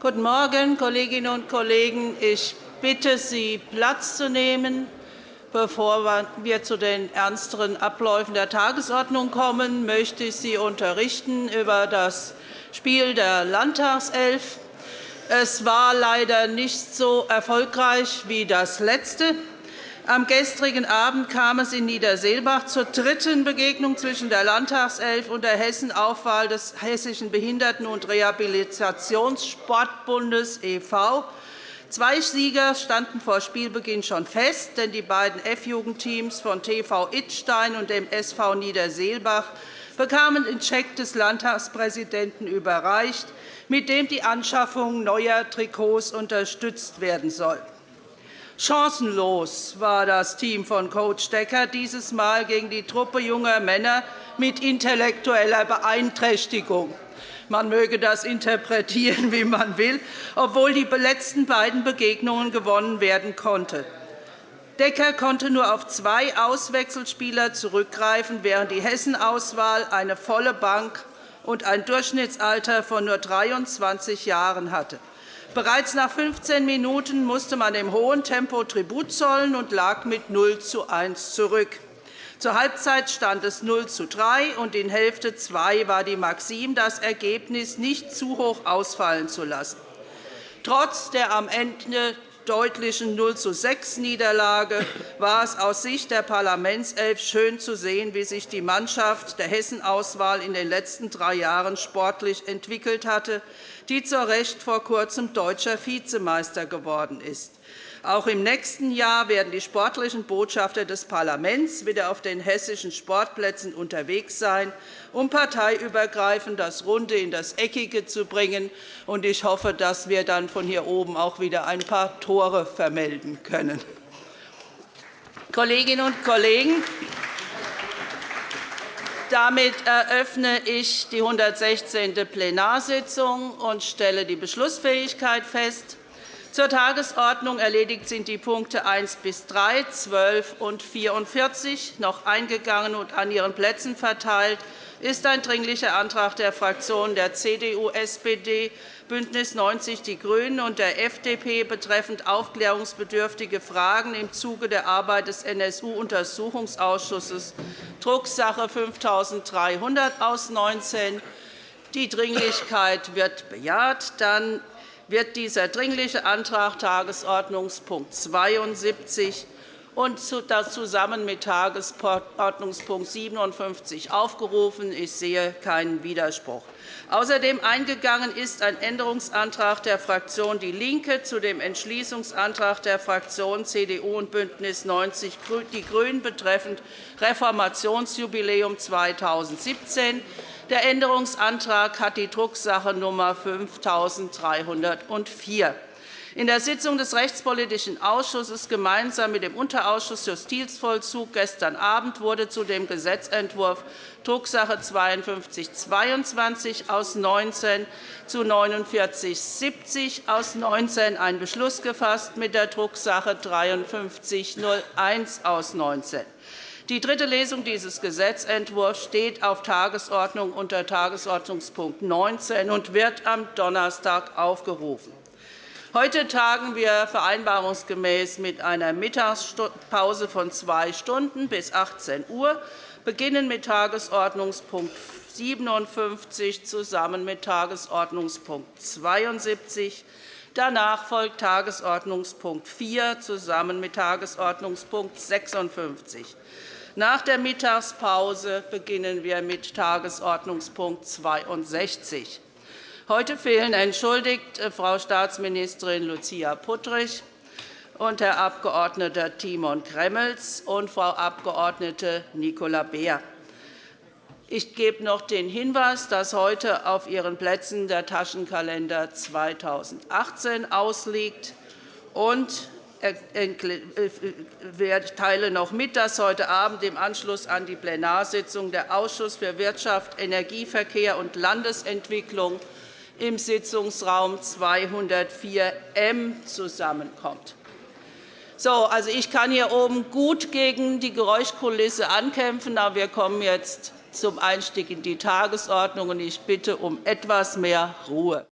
Guten Morgen, Kolleginnen und Kollegen. Ich bitte Sie, Platz zu nehmen. Bevor wir zu den ernsteren Abläufen der Tagesordnung kommen, möchte ich Sie unterrichten über das Spiel der Landtagself. Es war leider nicht so erfolgreich wie das letzte. Am gestrigen Abend kam es in Niederseelbach zur dritten Begegnung zwischen der Landtagself und der Hessenaufwahl des Hessischen Behinderten- und Rehabilitationssportbundes e.V. Zwei Sieger standen vor Spielbeginn schon fest, denn die beiden F-Jugendteams von TV Ittstein und dem SV Niederseelbach bekamen den Scheck des Landtagspräsidenten überreicht, mit dem die Anschaffung neuer Trikots unterstützt werden soll. Chancenlos war das Team von Coach Decker dieses Mal gegen die Truppe junger Männer mit intellektueller Beeinträchtigung. Man möge das interpretieren, wie man will, obwohl die letzten beiden Begegnungen gewonnen werden konnten. Decker konnte nur auf zwei Auswechselspieler zurückgreifen, während die Hessen-Auswahl eine volle Bank und ein Durchschnittsalter von nur 23 Jahren hatte. Bereits nach 15 Minuten musste man dem hohen Tempo Tribut zollen und lag mit 0 zu 1 zurück. Zur Halbzeit stand es 0 zu 3, und in Hälfte 2 war die Maxim, das Ergebnis nicht zu hoch ausfallen zu lassen. Trotz der am Ende deutlichen 0 zu 6 Niederlage war es aus Sicht der Parlamentself schön zu sehen, wie sich die Mannschaft der Hessen-Auswahl in den letzten drei Jahren sportlich entwickelt hatte, die zu Recht vor Kurzem deutscher Vizemeister geworden ist. Auch im nächsten Jahr werden die sportlichen Botschafter des Parlaments wieder auf den hessischen Sportplätzen unterwegs sein, um parteiübergreifend das Runde in das Eckige zu bringen. Ich hoffe, dass wir dann von hier oben auch wieder ein paar Tore vermelden können. Kolleginnen und Kollegen, damit eröffne ich die 116. Plenarsitzung und stelle die Beschlussfähigkeit fest. Zur Tagesordnung erledigt sind die Punkte 1 bis 3, 12 und 44 noch eingegangen und an Ihren Plätzen verteilt ist ein Dringlicher Antrag der Fraktionen der CDU, SPD, BÜNDNIS 90 die GRÜNEN und der FDP betreffend aufklärungsbedürftige Fragen im Zuge der Arbeit des NSU-Untersuchungsausschusses, Drucksache 5300 aus 19. Die Dringlichkeit wird bejaht. Dann wird dieser Dringliche Antrag Tagesordnungspunkt 72 und zusammen mit Tagesordnungspunkt 57 aufgerufen. Ich sehe keinen Widerspruch. Außerdem eingegangen ist ein Änderungsantrag der Fraktion DIE LINKE zu dem Entschließungsantrag der Fraktionen CDU und BÜNDNIS 90 die GRÜNEN betreffend Reformationsjubiläum 2017. Der Änderungsantrag hat die Drucksache Nummer 5304. In der Sitzung des Rechtspolitischen Ausschusses gemeinsam mit dem Unterausschuss Justizvollzug gestern Abend wurde zu dem Gesetzentwurf Drucksache 5222 aus 19 zu 4970 aus 19 ein Beschluss gefasst mit der Drucksache 5301 aus 19. Die dritte Lesung dieses Gesetzentwurfs steht auf Tagesordnung unter Tagesordnungspunkt 19 und wird am Donnerstag aufgerufen. Heute tagen wir vereinbarungsgemäß mit einer Mittagspause von zwei Stunden bis 18 Uhr, beginnen mit Tagesordnungspunkt 57 zusammen mit Tagesordnungspunkt 72. Danach folgt Tagesordnungspunkt 4 zusammen mit Tagesordnungspunkt 56. Nach der Mittagspause beginnen wir mit Tagesordnungspunkt 62. Heute fehlen entschuldigt äh, Frau Staatsministerin Lucia Puttrich und Herr Abg. Timon Gremmels und Frau Abg. Nicola Beer. Ich gebe noch den Hinweis, dass heute auf Ihren Plätzen der Taschenkalender 2018 ausliegt. Und ich teile noch mit, dass heute Abend im Anschluss an die Plenarsitzung der Ausschuss für Wirtschaft, Energieverkehr und Landesentwicklung im Sitzungsraum 204 M zusammenkommt. So, also ich kann hier oben gut gegen die Geräuschkulisse ankämpfen, aber wir kommen jetzt zum Einstieg in die Tagesordnung. Ich bitte um etwas mehr Ruhe.